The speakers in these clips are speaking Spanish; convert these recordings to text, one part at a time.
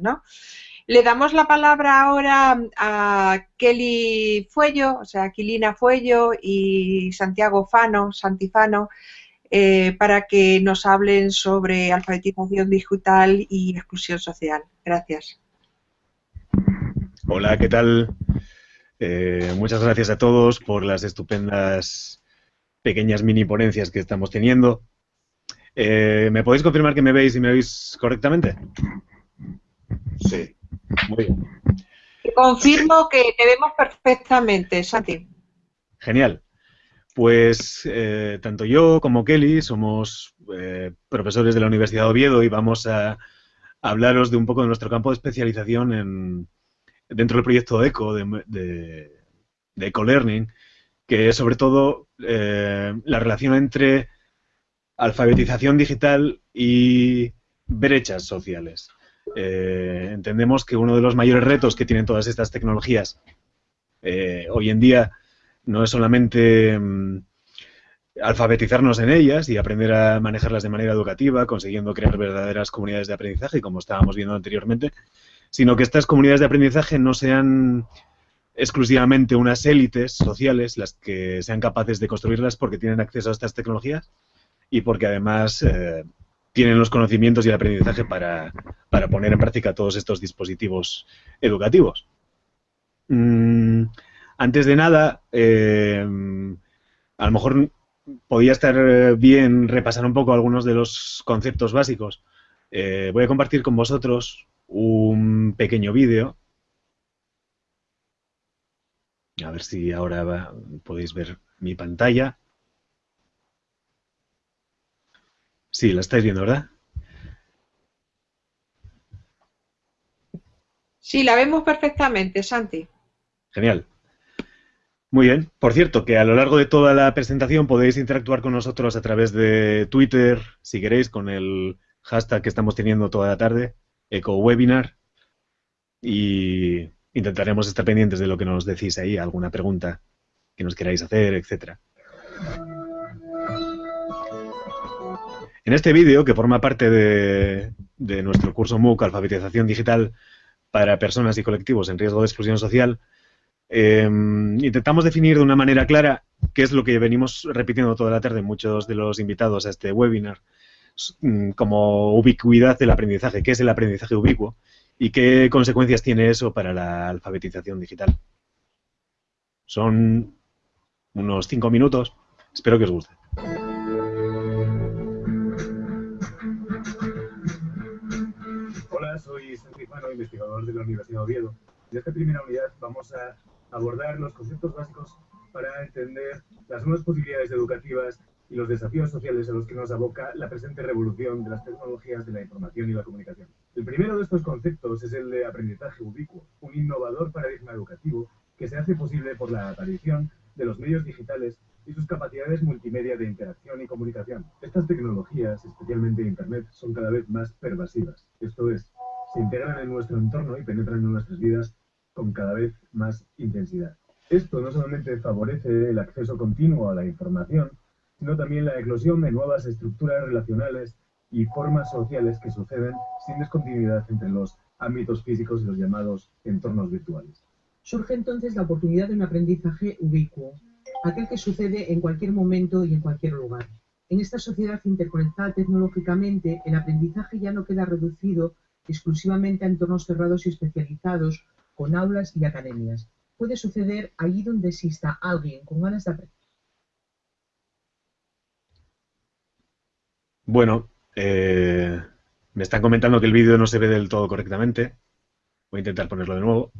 ¿no? Le damos la palabra ahora a Kelly Fuello, o sea, Aquilina Fuello y Santiago Fano, Santifano, eh, para que nos hablen sobre alfabetización digital y exclusión social. Gracias. Hola, ¿qué tal? Eh, muchas gracias a todos por las estupendas pequeñas mini ponencias que estamos teniendo. Eh, ¿Me podéis confirmar que me veis y me veis correctamente? Sí. Muy bien. Confirmo que te vemos perfectamente, Santi. Genial. Pues eh, tanto yo como Kelly somos eh, profesores de la Universidad de Oviedo y vamos a, hablaros de un poco de nuestro campo de especialización en, dentro del proyecto ECO, de, de, de EcoLearning, que es sobre todo eh, la relación entre alfabetización digital y brechas sociales. Eh, entendemos que uno de los mayores retos que tienen todas estas tecnologías eh, hoy en día no es solamente mm, alfabetizarnos en ellas y aprender a manejarlas de manera educativa, consiguiendo crear verdaderas comunidades de aprendizaje, como estábamos viendo anteriormente, sino que estas comunidades de aprendizaje no sean exclusivamente unas élites sociales las que sean capaces de construirlas porque tienen acceso a estas tecnologías y porque además eh, tienen los conocimientos y el aprendizaje para, poner en práctica todos estos dispositivos educativos. Mm, antes de nada, eh, a lo mejor podría estar bien repasar un poco algunos de los conceptos básicos. Eh, voy a compartir con vosotros un pequeño vídeo. A ver si ahora podéis ver mi pantalla. Sí, la estáis viendo, ¿verdad? Sí, la vemos perfectamente, Santi. Genial. Muy bien. Por cierto, que a lo largo de toda la presentación podéis interactuar con nosotros a través de Twitter, si queréis, con el hashtag que estamos teniendo toda la tarde, EcoWebinar, y intentaremos estar pendientes de lo que nos decís ahí, alguna pregunta que nos queráis hacer, etcétera. En este vídeo, que forma parte de, nuestro curso MOOC Alfabetización Digital para Personas y Colectivos en Riesgo de Exclusión Social, em, intentamos definir de una manera clara qué es lo que venimos repitiendo toda la tarde muchos de los invitados a este webinar, mm, como ubicuidad del aprendizaje, qué es el aprendizaje ubicuo y qué consecuencias tiene eso para la alfabetización digital. Son unos cinco minutos, espero que os guste. Fano, investigador de la Universidad de Oviedo. En esta primera unidad vamos a abordar los conceptos básicos para entender las nuevas posibilidades educativas y los desafíos sociales a los que nos aboca la presente revolución de las tecnologías de la información y la comunicación. El primero de estos conceptos es el de aprendizaje ubicuo, un innovador paradigma educativo que se hace posible por la aparición de los medios digitales y sus capacidades multimedia de interacción y comunicación. Estas tecnologías, especialmente Internet, son cada vez más pervasivas. Esto es, se integran en nuestro entorno y penetran en nuestras vidas con cada vez más intensidad. Esto no solamente favorece el acceso continuo a la información, sino también la eclosión de nuevas estructuras relacionales y formas sociales que suceden sin descontinuidad entre los ámbitos físicos y los llamados entornos virtuales. Surge entonces la oportunidad de un aprendizaje ubicuo, aquel que sucede en cualquier momento y en cualquier lugar. En esta sociedad interconectada tecnológicamente, el aprendizaje ya no queda reducido exclusivamente a entornos cerrados y especializados, con aulas y academias. Puede suceder allí donde exista alguien con ganas de aprender. Bueno, eh, me están comentando que el vídeo no se ve del todo correctamente. Voy a intentar ponerlo de nuevo.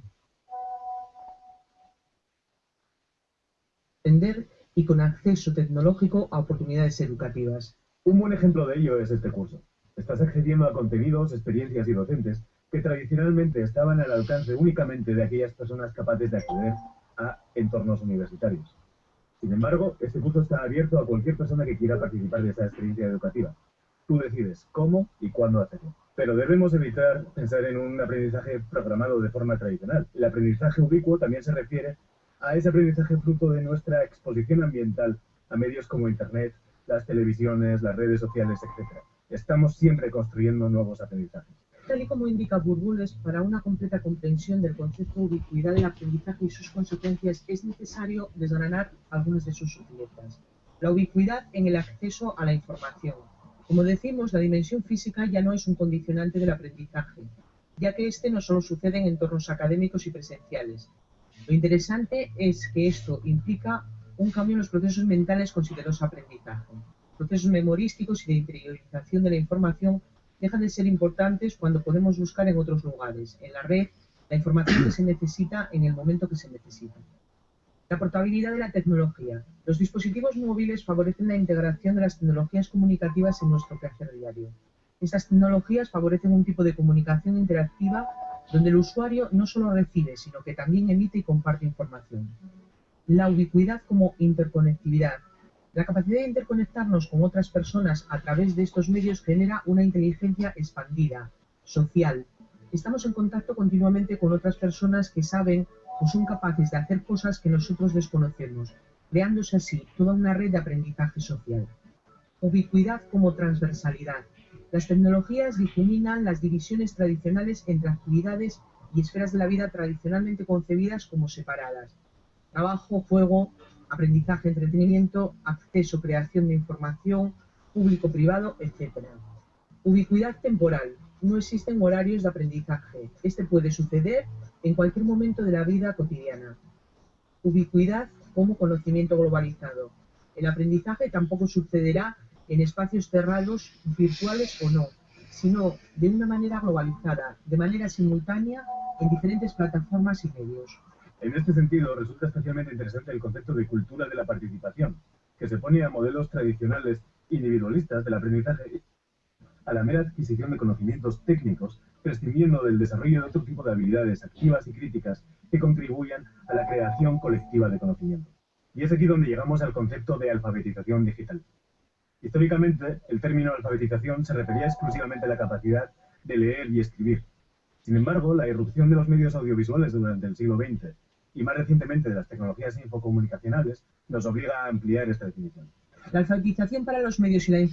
y con acceso tecnológico a oportunidades educativas. Un buen ejemplo de ello es este curso. Estás accediendo a contenidos, experiencias y docentes que tradicionalmente estaban al alcance únicamente de aquellas personas capaces de acceder a entornos universitarios. Sin embargo, este curso está abierto a cualquier persona que quiera participar de esa experiencia educativa. Tú decides cómo y cuándo hacerlo. Pero debemos evitar pensar en un aprendizaje programado de forma tradicional. El aprendizaje ubicuo también se refiere a ese aprendizaje fruto de nuestra exposición ambiental a medios como Internet, las televisiones, las redes sociales, etc. Estamos siempre construyendo nuevos aprendizajes. Tal y como indica Burbules, para una completa comprensión del concepto de ubicuidad del aprendizaje y sus consecuencias es necesario desgranar algunas de sus sutilezas. La ubicuidad en el acceso a la información. Como decimos, la dimensión física ya no es un condicionante del aprendizaje, ya que este no solo sucede en entornos académicos y presenciales. Lo interesante es que esto implica un cambio en los procesos mentales considerados aprendizaje. Procesos memorísticos y de interiorización de la información dejan de ser importantes cuando podemos buscar en otros lugares, en la red, la información que se necesita en el momento que se necesita. La portabilidad de la tecnología. Los dispositivos móviles favorecen la integración de las tecnologías comunicativas en nuestro quehacer diario. Estas tecnologías favorecen un tipo de comunicación interactiva donde el usuario no solo recibe, sino que también emite y comparte información. La ubicuidad como interconectividad. La capacidad de interconectarnos con otras personas a través de estos medios genera una inteligencia expandida, social. Estamos en contacto continuamente con otras personas que saben o son capaces de hacer cosas que nosotros desconocemos, creándose así toda una red de aprendizaje social. Ubicuidad como transversalidad. Las tecnologías difuminan las divisiones tradicionales entre actividades y esferas de la vida tradicionalmente concebidas como separadas. Trabajo, juego, aprendizaje, entretenimiento, acceso, creación de información, público-privado, etc. Ubicuidad temporal. No existen horarios de aprendizaje. Este puede suceder en cualquier momento de la vida cotidiana. Ubicuidad como conocimiento globalizado. El aprendizaje tampoco sucederá en espacios cerrados, virtuales o no, sino de una manera globalizada, de manera simultánea, en diferentes plataformas y medios. En este sentido, resulta especialmente interesante el concepto de cultura de la participación, que se pone a modelos tradicionales individualistas del aprendizaje a la mera adquisición de conocimientos técnicos, prescindiendo del desarrollo de otro tipo de habilidades activas y críticas que contribuyan a la creación colectiva de conocimiento. Y es aquí donde llegamos al concepto de alfabetización digital. Históricamente, el término alfabetización se refería exclusivamente a la capacidad de leer y escribir. Sin embargo, la irrupción de los medios audiovisuales durante el siglo XX y más recientemente de las tecnologías infocomunicacionales nos obliga a ampliar esta definición. La alfabetización para los medios y la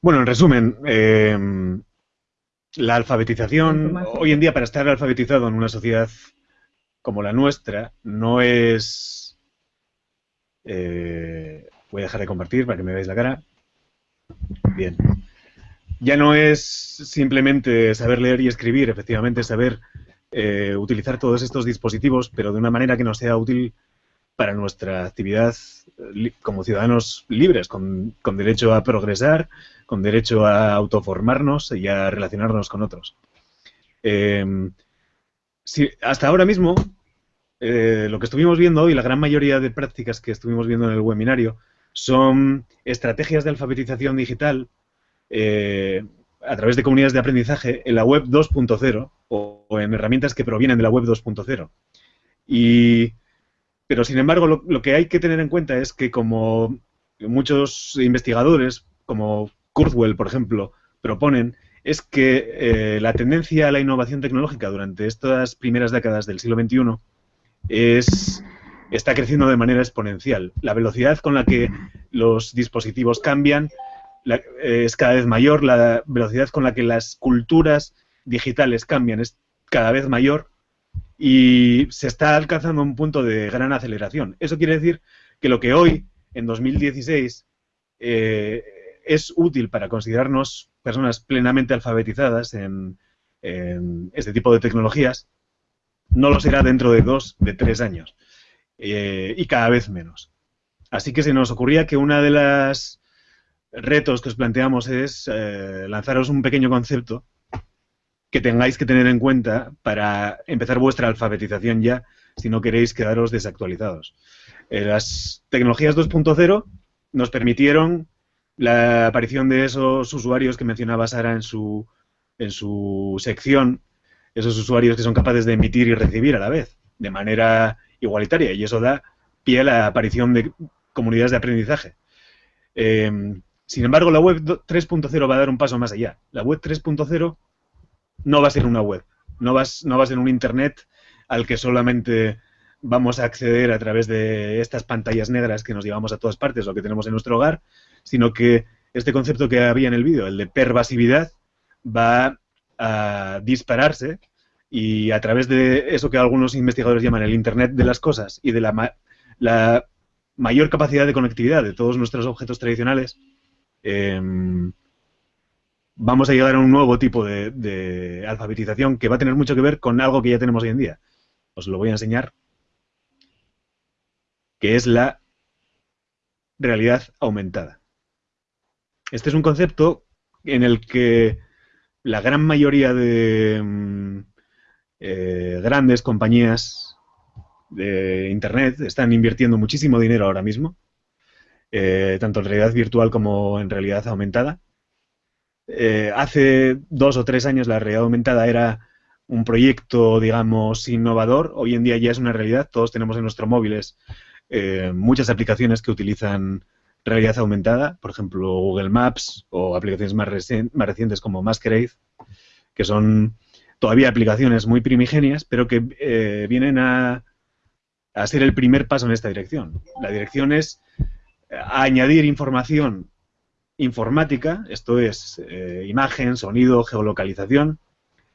Bueno, en resumen, eh, la alfabetización, hoy en día para estar alfabetizado en una sociedad como la nuestra, no es... Eh, voy a dejar de compartir para que me veáis la cara. Bien. Ya no es simplemente saber leer y escribir, efectivamente saber eh, utilizar todos estos dispositivos, pero de una manera que nos sea útil para nuestra actividad como ciudadanos libres, con, derecho a progresar, con derecho a autoformarnos y a relacionarnos con otros. Em, hasta ahora mismo, eh, lo que estuvimos viendo hoy, la gran mayoría de prácticas que estuvimos viendo en el webinario, son estrategias de alfabetización digital eh, a través de comunidades de aprendizaje en la web 2.0 o, en herramientas que provienen de la web 2.0. Y, pero, sin embargo, lo, que hay que tener en cuenta es que como muchos investigadores, como Kurzweil, por ejemplo, proponen, es que eh, la tendencia a la innovación tecnológica durante estas primeras décadas del siglo XXI es, está creciendo de manera exponencial. La velocidad con la que los dispositivos cambian es cada vez mayor, la velocidad con la que las culturas digitales cambian es cada vez mayor y se está alcanzando un punto de gran aceleración. Eso quiere decir que lo que hoy, en 2016, eh, es útil para considerarnos personas plenamente alfabetizadas en, este tipo de tecnologías, no lo será dentro de dos, de tres años. Eh, y cada vez menos. Así que se nos ocurría que una de las retos que os planteamos es eh, lanzaros un pequeño concepto que tengáis que tener en cuenta para empezar vuestra alfabetización ya, si no queréis quedaros desactualizados. Eh, las tecnologías 2.0 nos permitieron la aparición de esos usuarios que mencionaba Sara en su, en su sección, esos usuarios que son capaces de emitir y recibir a la vez, de manera igualitaria, y eso da pie a la aparición de comunidades de aprendizaje. Eh, sin embargo, la web 3.0 va a dar un paso más allá. La web 3.0 no va a ser una web, no va, no va a ser un Internet al que solamente vamos a acceder a través de estas pantallas negras que nos llevamos a todas partes o que tenemos en nuestro hogar, sino que este concepto que había en el vídeo, el de pervasividad, va a dispararse y a través de eso que algunos investigadores llaman el Internet de las cosas y de la, la mayor capacidad de conectividad de todos nuestros objetos tradicionales, em, vamos a llegar a un nuevo tipo de, alfabetización que va a tener mucho que ver con algo que ya tenemos hoy en día. Os lo voy a enseñar, que es la realidad aumentada. Este es un concepto en el que la gran mayoría de mm, eh, grandes compañías de Internet están invirtiendo muchísimo dinero ahora mismo, eh, tanto en realidad virtual como en realidad aumentada. Eh, hace dos o tres años la realidad aumentada era un proyecto, digamos, innovador. Hoy en día ya es una realidad. Todos tenemos en nuestros móviles muchas aplicaciones que utilizan realidad aumentada, por ejemplo Google Maps o aplicaciones más, recientes como Masquerade, que son todavía aplicaciones muy primigenias, pero que eh, vienen a, a, ser el primer paso en esta dirección. La dirección es eh, añadir información informática, esto es eh, imagen, sonido, geolocalización,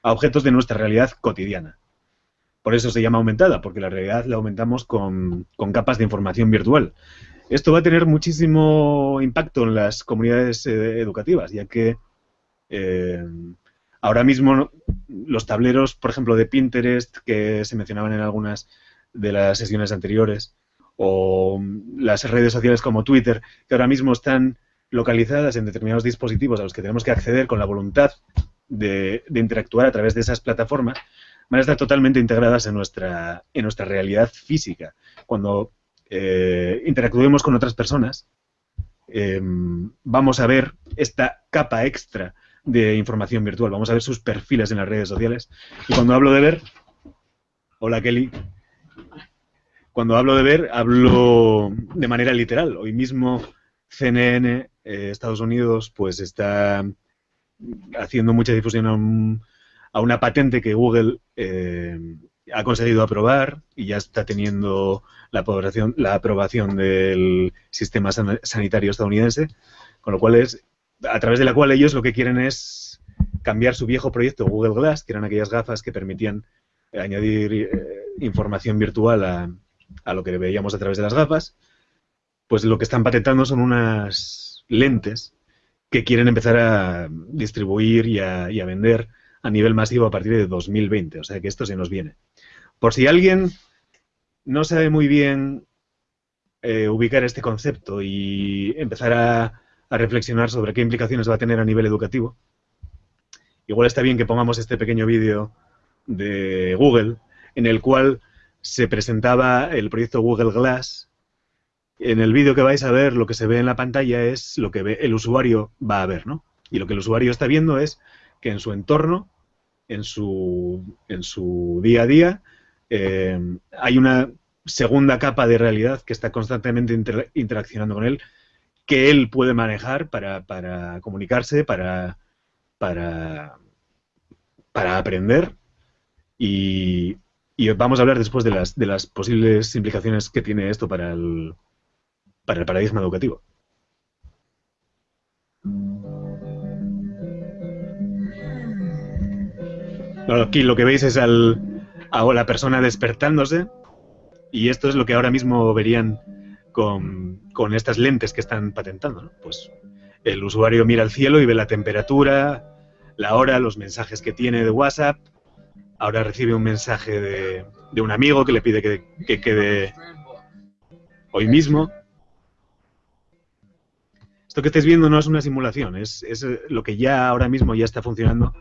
a objetos de nuestra realidad cotidiana. Por eso se llama aumentada, porque la realidad la aumentamos con, con capas de información virtual. Esto va a tener muchísimo impacto en las comunidades eh, educativas, ya que eh, ahora mismo los tableros, por ejemplo, de Pinterest, que se mencionaban en algunas de las sesiones anteriores, o las redes sociales como Twitter, que ahora mismo están localizadas en determinados dispositivos a los que tenemos que acceder con la voluntad de, interactuar a través de esas plataformas, van a estar totalmente integradas en nuestra, en nuestra realidad física. Cuando eh, interactuemos con otras personas, eh, vamos a ver esta capa extra de información virtual, vamos a ver sus perfiles en las redes sociales. Y cuando hablo de ver, hola Kelly, cuando hablo de ver, hablo de manera literal. Hoy mismo CNN, eh, Estados Unidos, pues está haciendo mucha difusión a, un, a una patente que Google eh, ha conseguido aprobar y ya está teniendo la aprobación, la aprobación del sistema sanitario estadounidense, con lo cual es a través de la cual ellos lo que quieren es cambiar su viejo proyecto Google Glass, que eran aquellas gafas que permitían añadir eh, información virtual a, a, lo que veíamos a través de las gafas, pues lo que están patentando son unas lentes que quieren empezar a distribuir y a, a vender a nivel masivo a partir de 2020, o sea que esto se nos viene. Por si alguien no sabe muy bien eh, ubicar este concepto y empezar a, reflexionar sobre qué implicaciones va a tener a nivel educativo, igual está bien que pongamos este pequeño vídeo de Google en el cual se presentaba el proyecto Google Glass. En el vídeo que vais a ver, lo que se ve en la pantalla es lo que el usuario va a ver, ¿no? Y lo que el usuario está viendo es que en su entorno, en su, en su día a día, eh, hay una segunda capa de realidad que está constantemente interaccionando con él, que él puede manejar para, para comunicarse, para, para, para aprender. Y, y, vamos a hablar después de las, de las posibles implicaciones que tiene esto para el, para el paradigma educativo. aquí lo que veis es al, a la persona despertándose y esto es lo que ahora mismo verían con, con estas lentes que están patentando. Pues el usuario mira al cielo y ve la temperatura, la hora, los mensajes que tiene de WhatsApp. Ahora recibe un mensaje de, un amigo que le pide que, que quede hoy mismo. Esto que estáis viendo no es una simulación, es, lo que ya ahora mismo ya está funcionando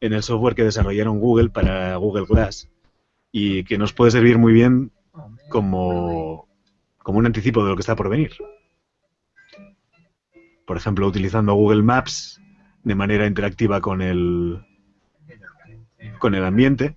en el software que desarrollaron Google para Google Glass y que nos puede servir muy bien como un anticipo de lo que está por venir. Por ejemplo, utilizando Google Maps de manera interactiva con el, con el ambiente.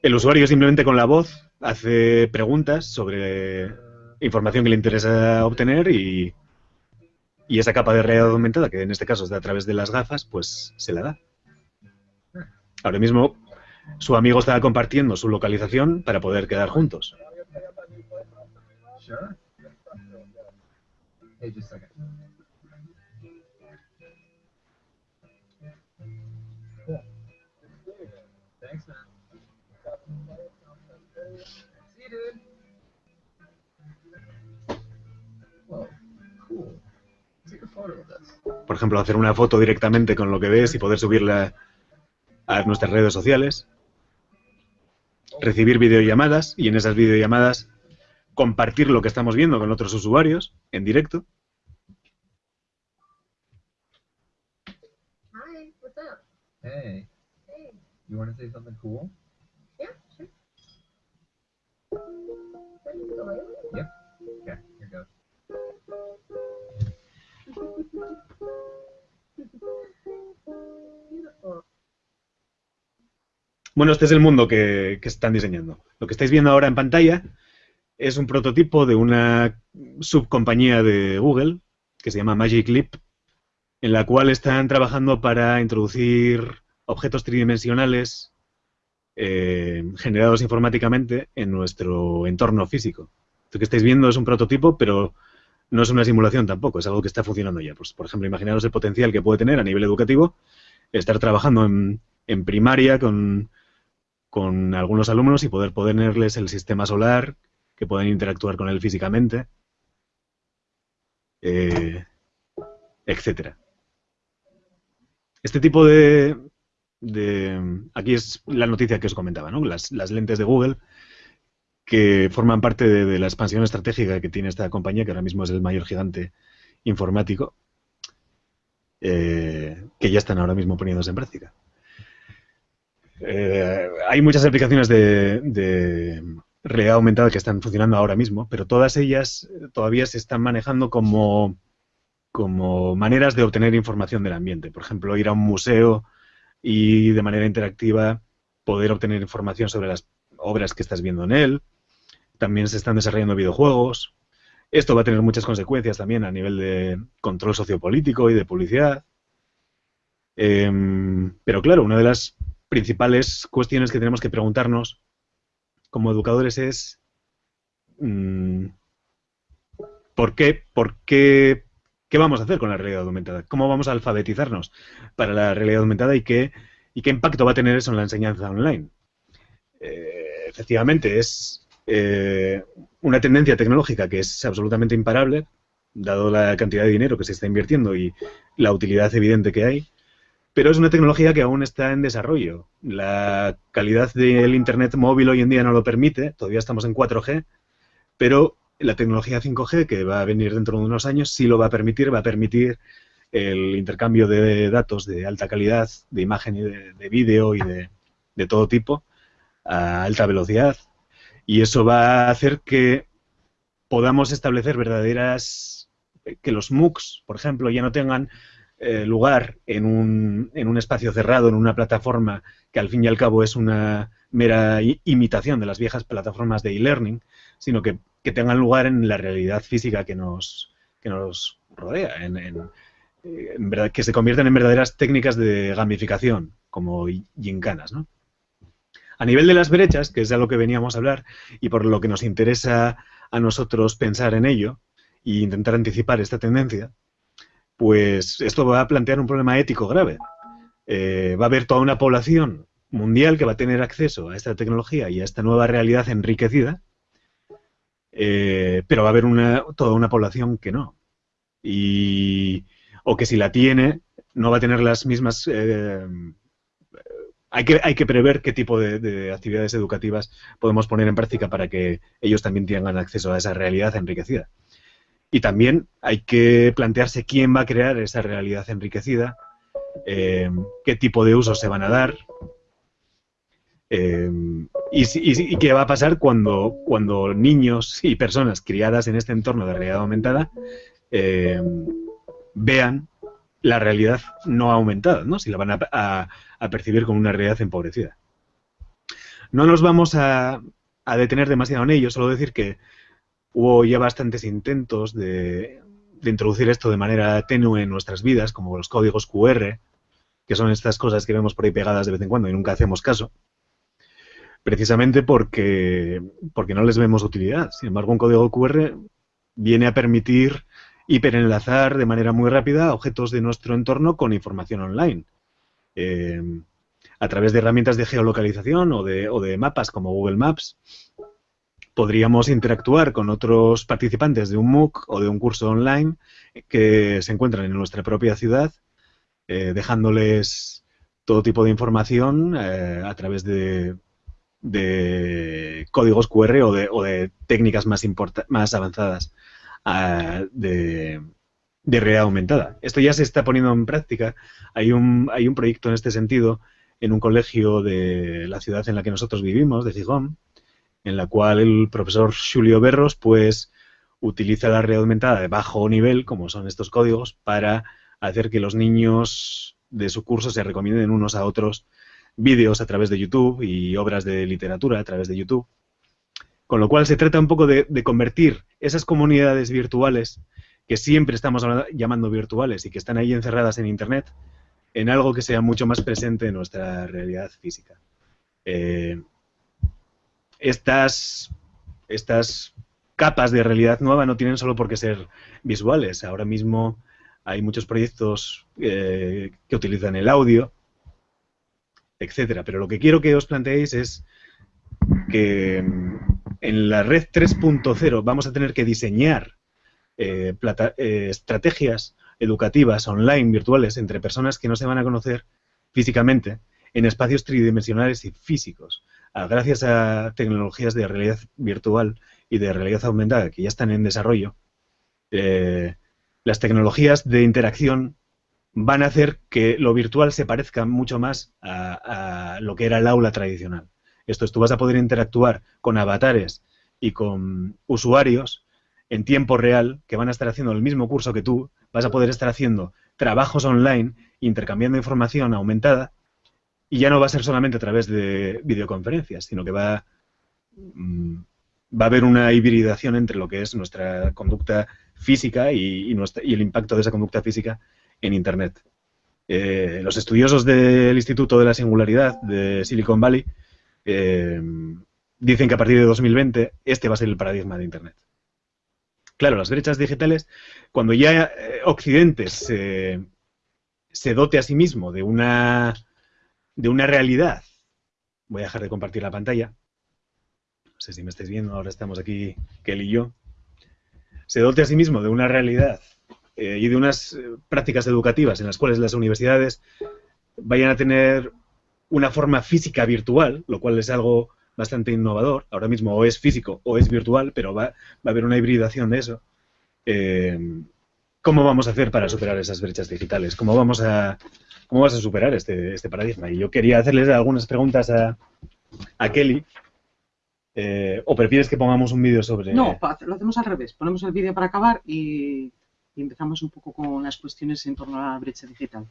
El usuario simplemente con la voz hace preguntas sobre información que le interesa obtener y, y esa capa de realidad aumentada, que en este caso es a través de las gafas, pues se la da. Ahora mismo su amigo estaba compartiendo su localización para poder quedar juntos. Por ejemplo, hacer una foto directamente con lo que ves y poder subirla a nuestras redes sociales. Recibir videollamadas y en esas videollamadas compartir lo que estamos viendo con otros usuarios en directo. Hi, what's up? Hey, Hey. you want to say something cool? Yeah, sure. Ready to go in? Yep. Okay, here goes. Beautiful. Bueno, este es el mundo que, están diseñando. Lo que estáis viendo ahora en pantalla es un prototipo de una subcompañía de Google que se llama Magic Leap, en la cual están trabajando para introducir objetos tridimensionales eh, generados informáticamente en nuestro entorno físico. Lo que estáis viendo es un prototipo, pero no es una simulación tampoco, es algo que está funcionando ya. Pues, por ejemplo, imaginaros el potencial que puede tener a nivel educativo estar trabajando en, en primaria con, con algunos alumnos y poder ponerles el sistema solar, que puedan interactuar con él físicamente, eh, etcétera. Este tipo de, de, Aquí es la noticia que os comentaba, ¿no? Las, lentes de Google que forman parte de, de, la expansión estratégica que tiene esta compañía, que ahora mismo es el mayor gigante informático, eh, que ya están ahora mismo poniéndose en práctica. Eh, hay muchas aplicaciones de, realidad aumentada que están funcionando ahora mismo, pero todas ellas todavía se están manejando como, como maneras de obtener información del ambiente. Por ejemplo, ir a un museo y de manera interactiva poder obtener información sobre las obras que estás viendo en él. También se están desarrollando videojuegos. Esto va a tener muchas consecuencias también a nivel de control sociopolítico y de publicidad. Eh, pero claro, una de las principales cuestiones que tenemos que preguntarnos como educadores es mmm, ¿por qué, por qué, qué vamos a hacer con la realidad aumentada? ¿Cómo vamos a alfabetizarnos para la realidad aumentada y qué, y qué impacto va a tener eso en la enseñanza online? Eh, efectivamente, es eh, una tendencia tecnológica que es absolutamente imparable, dado la cantidad de dinero que se está invirtiendo y la utilidad evidente que hay, pero es una tecnología que aún está en desarrollo. La calidad del Internet móvil hoy en día no lo permite, todavía estamos en 4G, pero la tecnología 5G, que va a venir dentro de unos años, sí lo va a permitir, va a permitir el intercambio de datos de alta calidad, de imagen y de, de vídeo y de, de todo tipo, a alta velocidad, y eso va a hacer que podamos establecer verdaderas, que los MOOCs, por ejemplo, ya no tengan eh, lugar en un, en un espacio cerrado, en una plataforma que al fin y al cabo es una mera imitación de las viejas plataformas de e-learning, sino que, que, tengan lugar en la realidad física que nos, que nos rodea, en, en, verdad, que se conviertan en verdaderas técnicas de gamificación, como gincanas, ¿no? A nivel de las brechas, que es de lo que veníamos a hablar, y por lo que nos interesa a nosotros pensar en ello e intentar anticipar esta tendencia, pues esto va a plantear un problema ético grave. Eh, va a haber toda una población mundial que va a tener acceso a esta tecnología y a esta nueva realidad enriquecida, eh, pero va a haber una, toda una población que no. Y, o que si la tiene, no va a tener las mismas... Eh, hay, que, hay que prever qué tipo de, de actividades educativas podemos poner en práctica para que ellos también tengan acceso a esa realidad enriquecida. Y también hay que plantearse quién va a crear esa realidad enriquecida, eh, qué tipo de usos se van a dar eh, y, qué va a pasar cuando, cuando niños y personas criadas en este entorno de realidad aumentada eh, vean la realidad no aumentada, ¿no? si la van a, percibir como una realidad empobrecida. No nos vamos a detener demasiado en ello, solo decir que hubo ya bastantes intentos de, introducir esto de manera tenue en nuestras vidas, como los códigos QR, que son estas cosas que vemos por ahí pegadas de vez en cuando y nunca hacemos caso, precisamente porque, no les vemos utilidad. Sin embargo, un código QR viene a permitir hiperenlazar de manera muy rápida objetos de nuestro entorno con información online. Eh, a través de herramientas de geolocalización o de mapas como Google Maps, podríamos interactuar con otros participantes de un MOOC o de un curso online que se encuentran en nuestra propia ciudad, eh, dejándoles todo tipo de información eh, a través de, códigos QR o de, técnicas más, avanzadas uh, de, de realidad aumentada. Esto ya se está poniendo en práctica. Hay un, hay un proyecto en este sentido en un colegio de la ciudad en la que nosotros vivimos, de Gijón, en la cual el profesor Julio Berros pues utiliza la realidad aumentada de bajo nivel, como son estos códigos, para hacer que los niños de su curso se recomienden unos a otros vídeos a través de YouTube y obras de literatura a través de YouTube. Con lo cual se trata un poco de, de convertir esas comunidades virtuales que siempre estamos llamando virtuales y que están ahí encerradas en Internet en algo que sea mucho más presente en nuestra realidad física. Eh, estas, estas capas de realidad nueva no tienen solo por qué ser visuales. Ahora mismo hay muchos proyectos eh, que utilizan el audio, etcétera. Pero lo que quiero que os planteéis es que en la red 3.0 vamos a tener que diseñar eh, eh, estrategias educativas online, virtuales, entre personas que no se van a conocer físicamente en espacios tridimensionales y físicos. Gracias a tecnologías de realidad virtual y de realidad aumentada que ya están en desarrollo, eh, las tecnologías de interacción van a hacer que lo virtual se parezca mucho más a, a, lo que era el aula tradicional. Esto es, tú vas a poder interactuar con avatares y con usuarios en tiempo real que van a estar haciendo el mismo curso que tú, vas a poder estar haciendo trabajos online, intercambiando información aumentada, y ya no va a ser solamente a través de videoconferencias, sino que va, mm, va a haber una hibridación entre lo que es nuestra conducta física y, el impacto de esa conducta física en Internet. Eh, los estudiosos del Instituto de la Singularidad de Silicon Valley eh, dicen que a partir de 2020 este va a ser el paradigma de Internet. Claro, las brechas digitales, cuando ya eh, Occidente se, se, dote a sí mismo de una, de una realidad, voy a dejar de compartir la pantalla, no sé si me estáis viendo, ahora estamos aquí, Kelly y yo, se dote a sí mismo de una realidad eh, y de unas eh, prácticas educativas en las cuales las universidades vayan a tener una forma física virtual, lo cual es algo bastante innovador. Ahora mismo o es físico o es virtual, pero va, va a haber una hibridación de eso. Eh, ¿Cómo vamos a hacer para superar esas brechas digitales? ¿Cómo vamos a, cómo vas a superar este, este paradigma? Y yo quería hacerles algunas preguntas a, a Kelly. Eh, ¿O prefieres que pongamos un vídeo sobre...? No, lo hacemos al revés. Ponemos el vídeo para acabar y, y empezamos un poco con las cuestiones en torno a la brecha digital.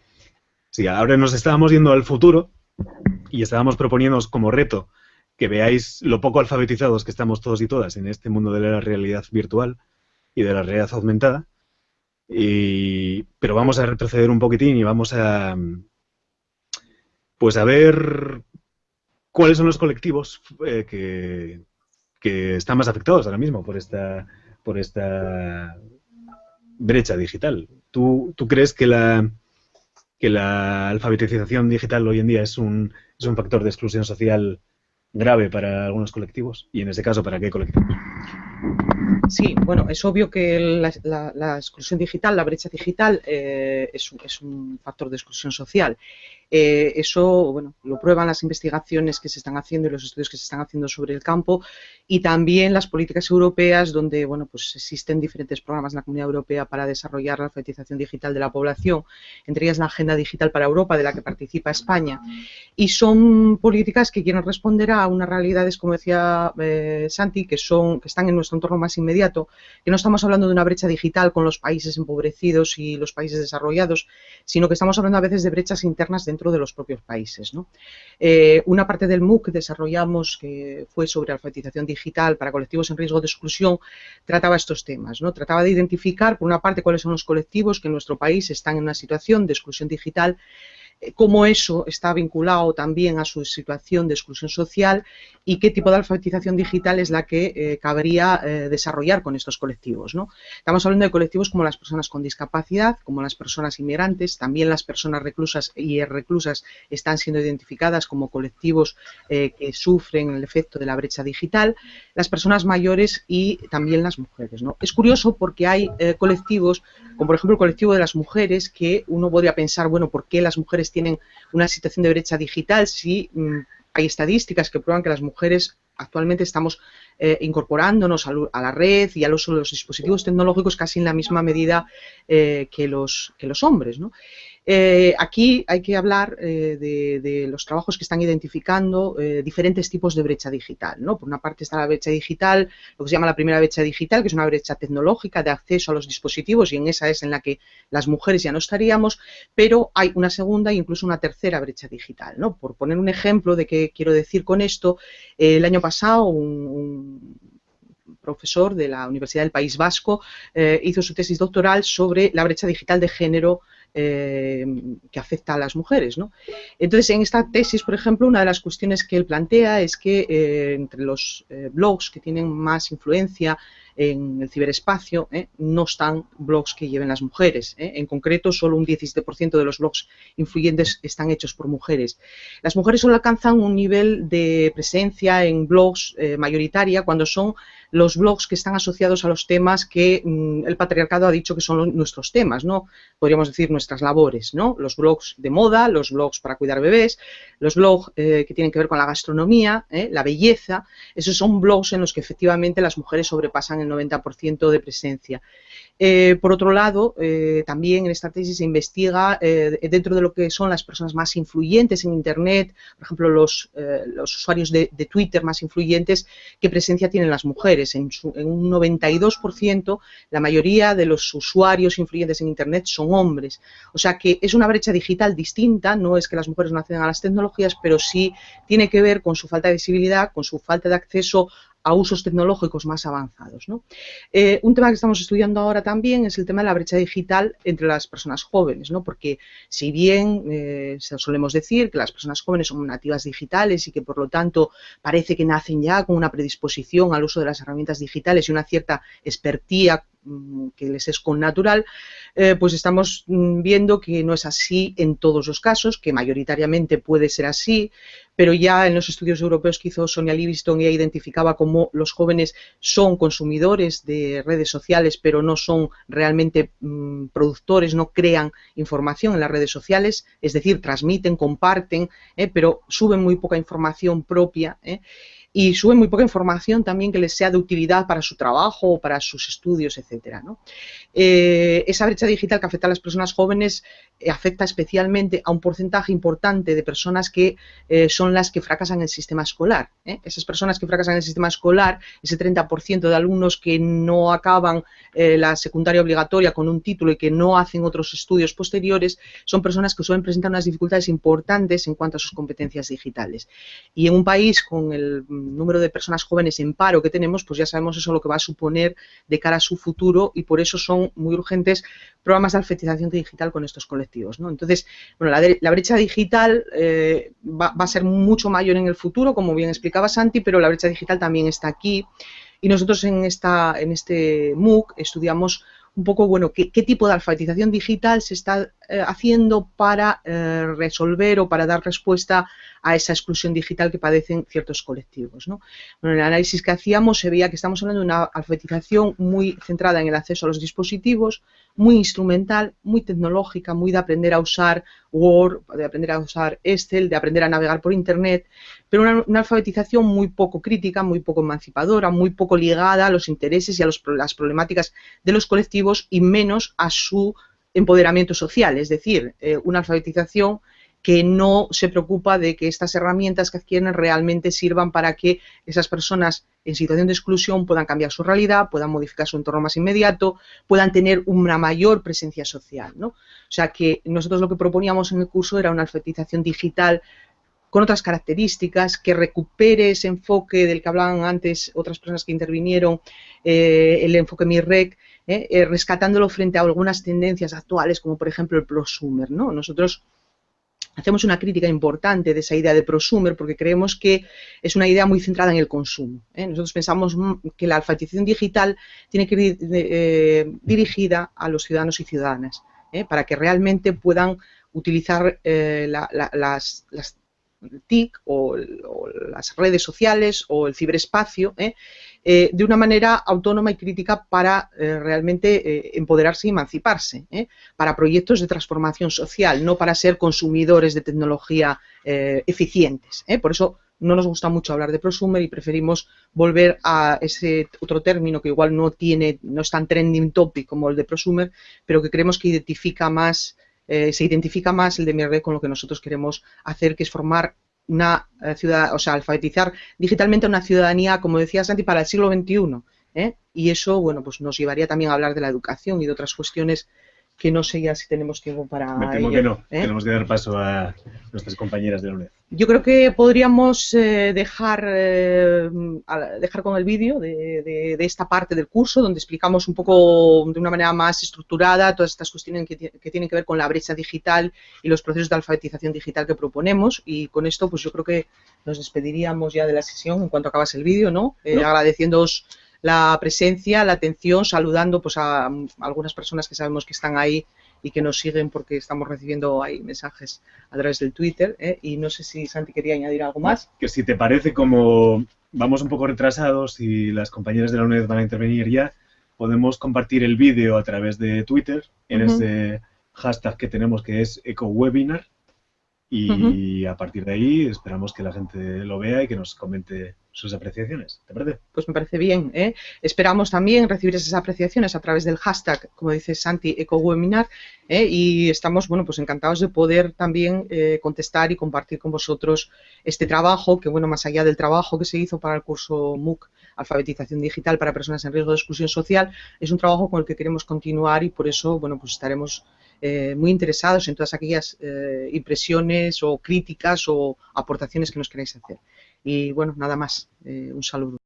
Sí, ahora nos estábamos yendo al futuro y estábamos proponiéndonos como reto que veáis lo poco alfabetizados que estamos todos y todas en este mundo de la realidad virtual y de la realidad aumentada. Y, pero vamos a retroceder un poquitín y vamos a pues a ver cuáles son los colectivos eh, que, están más afectados ahora mismo por esta por esta brecha digital. ¿Tú, tú crees que la que la alfabetización digital hoy en día es un, es un factor de exclusión social grave para algunos colectivos y en ese caso para qué colectivos? Sí, bueno, es obvio que la, exclusión digital, la brecha digital, eh, es, es, un, factor de exclusión social. Eh, eso, bueno, lo prueban las investigaciones que se están haciendo y los estudios que se están haciendo sobre el campo y también las políticas europeas donde, bueno, pues existen diferentes programas en la Comunidad Europea para desarrollar la alfabetización digital de la población, entre ellas la Agenda Digital para Europa, de la que participa España. Y son políticas que quieren responder a unas realidades, como decía eh, Santi, que, son, que están en nuestro entorno más inmediato, que no estamos hablando de una brecha digital con los países empobrecidos y los países desarrollados, sino que estamos hablando a veces de brechas internas de los propios países. ¿no? Eh, una parte del MOOC que desarrollamos, que fue sobre alfabetización digital para colectivos en riesgo de exclusión, trataba estos temas. ¿no? Trataba de identificar, por una parte, cuáles son los colectivos que en nuestro país están en una situación de exclusión digital eh, cómo eso está vinculado también a su situación de exclusión social y qué tipo de alfabetización digital es la que eh, cabría eh, desarrollar con estos colectivos. ¿no? Estamos hablando de colectivos como las personas con discapacidad, como las personas inmigrantes, también las personas reclusas y reclusas están siendo identificadas como colectivos que sufren el efecto de la brecha digital, las personas mayores y también las mujeres. ¿no? Es curioso porque hay colectivos, como por ejemplo el colectivo de las mujeres, que uno podría pensar, bueno, ¿por qué las mujeres tienen una situación de brecha digital si mm, hay estadísticas que prueban que las mujeres actualmente estamos eh, incorporándonos a, la red y uso de los dispositivos tecnológicos casi en la misma medida eh, que, los, que los hombres. ¿no? Eh, aquí hay que hablar eh, de, los trabajos que están identificando eh, diferentes tipos de brecha digital. Por una parte está la brecha digital, lo que se llama la primera brecha digital, que es una brecha tecnológica de acceso a los dispositivos y en esa es en la que las mujeres ya no estaríamos, pero hay una segunda e incluso una tercera brecha digital. Por poner un ejemplo de qué quiero decir con esto, el año pasado un, profesor de la Universidad del País Vasco hizo su tesis doctoral sobre la brecha digital de género eh, que afecta a las mujeres. ¿no? Entonces, en esta tesis, por ejemplo, una de las cuestiones que él plantea es que eh, entre los eh, blogs que tienen más influencia en el ciberespacio no están blogs que lleven las mujeres. En concreto, solo un 17% de los blogs influyentes están hechos por mujeres. Las mujeres solo alcanzan un nivel de presencia en blogs mayoritaria cuando son los blogs que están asociados a los temas que mm, el patriarcado ha dicho que son nuestros temas, ¿no? Podríamos decir nuestras labores, ¿no? Los blogs de moda, los blogs para cuidar bebés, los blogs eh, que tienen que ver con la gastronomía, ¿eh? la belleza, esos son blogs en los que efectivamente las mujeres sobrepasan el 90% de presencia. Eh, por otro lado, también en esta tesis se investiga dentro de lo que son las personas más influyentes en Internet, por ejemplo, los, usuarios de, Twitter más influyentes, qué presencia tienen las mujeres en, un 92%, la mayoría de los usuarios influyentes en Internet son hombres. O sea que es una brecha digital distinta, no es que las mujeres no acceden a las tecnologías, pero sí tiene que ver con su falta de visibilidad, con su falta de acceso a usos tecnológicos más avanzados. Eh, un tema que estamos estudiando ahora también es el tema de la brecha digital entre las personas jóvenes, ¿no? porque si bien eh, solemos decir que las personas jóvenes son nativas digitales y que por lo tanto parece que nacen ya con una predisposición al uso de las herramientas digitales y una cierta expertía que les es con natural, eh, pues estamos mm, viendo que no es así en todos los casos, que mayoritariamente puede ser así, pero ya en los estudios europeos que hizo Sonia Livingston ella identificaba cómo los jóvenes son consumidores de redes sociales, pero no son realmente mm, productores, no crean información en las redes sociales, es decir, transmiten, comparten, eh, pero suben muy poca información propia. Eh, y suben muy poca información también que les sea de utilidad para su trabajo o para sus estudios, etcétera. Eh, esa brecha digital que afecta a las personas jóvenes eh, afecta especialmente a un porcentaje importante de personas que eh, son las que fracasan en el sistema escolar. Esas personas que fracasan en el sistema escolar, ese 30% de alumnos que no acaban la secundaria obligatoria con un título y que no hacen otros estudios posteriores, son personas que suelen presentar unas dificultades importantes en cuanto a sus competencias digitales. Y en un país con el número de personas jóvenes en paro que tenemos, pues ya sabemos eso lo que va a suponer de cara a su futuro y por eso son muy urgentes programas de alfabetización digital con estos colectivos. Entonces, bueno, la, brecha digital eh, va, a ser mucho mayor en el futuro, como bien explicaba Santi, pero la brecha digital también está aquí y nosotros en, esta, en este MOOC estudiamos un poco, bueno, qué, tipo de alfabetización digital se está eh, haciendo para eh, resolver o para dar respuesta a esa exclusión digital que padecen ciertos colectivos. ¿no? en el análisis que hacíamos se veía que estamos hablando de una alfabetización muy centrada en el acceso a los dispositivos, muy instrumental, muy tecnológica, muy de aprender a usar Word, de aprender a usar Excel, de aprender a navegar por Internet, pero una, alfabetización muy poco crítica, muy poco emancipadora, muy poco ligada a los intereses y a las problemáticas de los colectivos y menos a su empoderamiento social, es decir, eh, una alfabetización que no se preocupa de que estas herramientas que adquieren realmente sirvan para que esas personas en situación de exclusión puedan cambiar su realidad, puedan modificar su entorno más inmediato, puedan tener una mayor presencia social. ¿no? O sea que nosotros lo que proponíamos en el curso era una alfabetización digital con otras características, que recupere ese enfoque del que hablaban antes otras personas que intervinieron, eh, el enfoque MIREC, eh, eh, rescatándolo frente a algunas tendencias actuales, como por ejemplo el prosumer. ¿no? Nosotros hacemos una crítica importante de esa idea de prosumer porque creemos que es una idea muy centrada en el consumo. ¿eh? Nosotros pensamos que la alfabetización digital tiene que ir eh, dirigida a los ciudadanos y ciudadanas ¿eh? para que realmente puedan utilizar las, TIC o, las redes sociales o el ciberespacio eh, de una manera autónoma y crítica para eh, realmente eh, empoderarse y emanciparse, para proyectos de transformación social, no para ser consumidores de tecnología eficientes. Por eso no nos gusta mucho hablar de prosumer y preferimos volver a ese otro término que igual no tiene, no es tan trending topic como el de prosumer, pero que creemos que identifica más, se identifica más el de MRD con lo que nosotros queremos hacer, que es formar una eh, ciudad, o sea, alfabetizar digitalmente una ciudadanía, como decía Santi, para el siglo XXI. ¿eh? Y eso, bueno, pues nos llevaría también a hablar de la educación y de otras cuestiones que no sé ya si tenemos tiempo para. Me temo que no. ¿eh? Tenemos que dar paso a nuestras compañeras de la UNED. Yo creo que podríamos eh, dejar, eh, dejar con el vídeo de, esta parte del curso, donde explicamos un poco de una manera más estructurada todas estas cuestiones que, tienen que ver con la brecha digital y los procesos de alfabetización digital que proponemos. Y con esto, pues yo creo que nos despediríamos ya de la sesión en cuanto acabas el vídeo, ¿no? ¿no? Agradeciéndoos la presencia, la atención, saludando pues a, algunas personas que sabemos que están ahí y que nos siguen porque estamos recibiendo ahí mensajes a través del Twitter. ¿eh? Y no sé si Santi quería añadir algo más. Que si te parece, como vamos un poco retrasados y las compañeras de la UNED van a intervenir ya, podemos compartir el vídeo a través de Twitter en ese hashtag que tenemos que es EcoWebinar y a partir de ahí esperamos que la gente lo vea y que nos comente sus apreciaciones. ¿Te parece? Pues me parece bien. ¿eh? Esperamos también recibir esas apreciaciones a través del hashtag, como dice Santi, EcoWebinar, ¿eh? y estamos bueno, pues encantados de poder también eh, contestar y compartir con vosotros este trabajo, que bueno, más allá del trabajo que se hizo para el curso MOOC, Alfabetización Digital para Personas en Riesgo de Exclusión Social, es un trabajo con el que queremos continuar y por eso bueno, pues estaremos eh, muy interesados en todas aquellas eh, impresiones o críticas o aportaciones que nos queráis hacer. Y bueno, nada más. Eh, un saludo.